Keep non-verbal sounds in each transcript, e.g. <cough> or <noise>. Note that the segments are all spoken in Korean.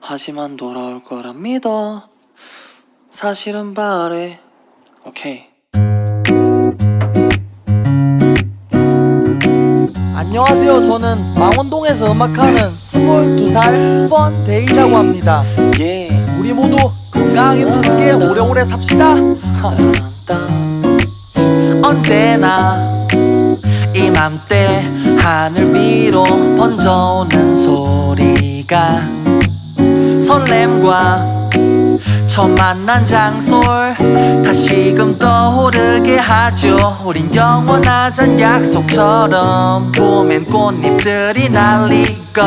하지만 돌아올 거라 믿어 사실은 바래 오케이 안녕하세요. 저는 망원동에서 음악하는 22살 펀데이라고 합니다. 예 우리 모두 건강하게 부르게 오래오래 삽시다. <laughs> 언제나 이맘때 하늘 위로 번져오는 소리가 설렘과 처음 만난 장소를 다시금 떠오르게 하죠. 우린 영원하잔 약속처럼 봄엔 꽃잎들이 날리고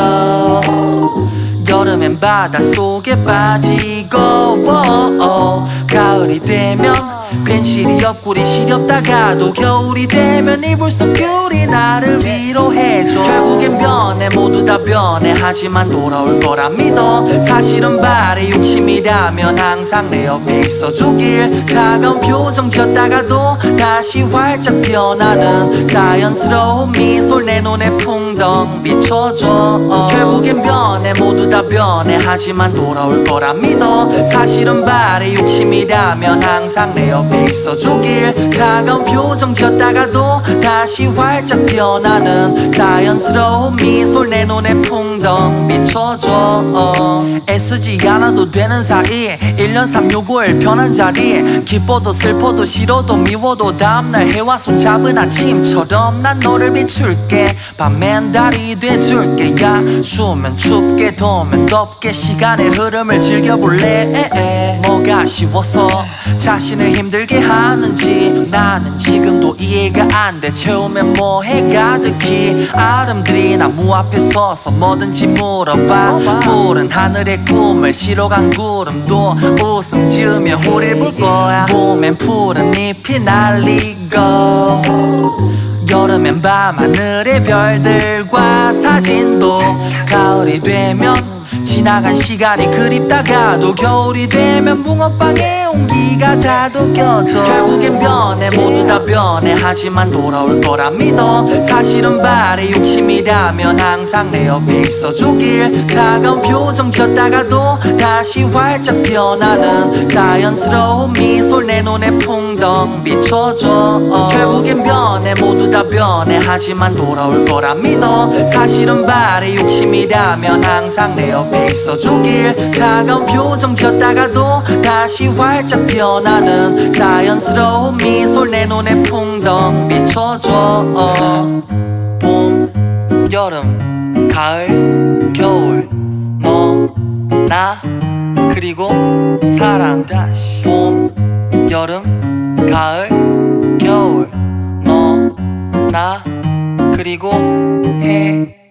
여름엔 바닷속에 빠지고 오, 가을이 되면 괜시리 옆구리 시렵다가도 겨울이 되면 이불 속 귤이 나를 위로해줘. 결국엔 변해 모두 다 변해 하지만 돌아올 거라 믿어. 바래 욕심이라면 항상 내 옆에 있어주길 차가운 표정 지었다가도 다시 활짝 피어나는 자연스러운 미소를 내 눈에 풍덩 비춰줘 어. 결국엔 변해 모두 다 변해 하지만 돌아올 거라 믿어 사실은 바래 욕심이라면 항상 내 옆에 있어주길 차가운 표정 지었다가도 다시 활짝 피어나는 자연스러운 미소를 내 눈에 풍덩 비춰줘 어. 애쓰지 않아도 되는 사이 1년 365일 편한 자리 기뻐도 슬퍼도 싫어도 미워도 다음날 해와 손잡은 아침처럼 난 너를 비출게. 밤엔 달이 돼줄게. 야 추우면 춥게 더우면 덥게 시간의 흐름을 즐겨볼래. 에에. 뭐가 아쉬워서 자신을 힘들게 하는지 나는 지금도 이해가 안 돼. 채우면 뭐해? 가득히 아름드리 나무 앞에 서서 뭐든지 물어봐. 푸른 하늘의 꿈을 실어간 구름도 웃음 지으며 우릴 볼 거야. 봄엔 푸른 잎이 날리고 여름엔 밤하늘의 별들과 사진도 가을이 되면 지나간 시간이 그립다가도 겨울이 되면 붕어빵에 온기가 다독여져. 결국엔 변해 모두 다 변해. 하지만 돌아올 거라 믿어. 사실은 바래 욕심이라면 항상 내 옆에 있어주길. 차가운 표정 지었다가도 다시 활짝 피어나는 자연스러운 미소를 내 눈에 풍덩 비춰줘. 어. 결국엔 모두 다 변해. 하지만 돌아올 거라 믿어. 사실은 바래 욕심이라면 항상 내 옆에 있어주길 차가운 표정 지었다가도 다시 활짝 피어나는 자연스러운 미소를 내 눈에 풍덩 비춰줘. 어. 봄, 여름, 가을, 겨울 너, 나, 그리고 사랑. 다시. 봄, 여름, 가을, 겨울. 너, 나, 그리고 해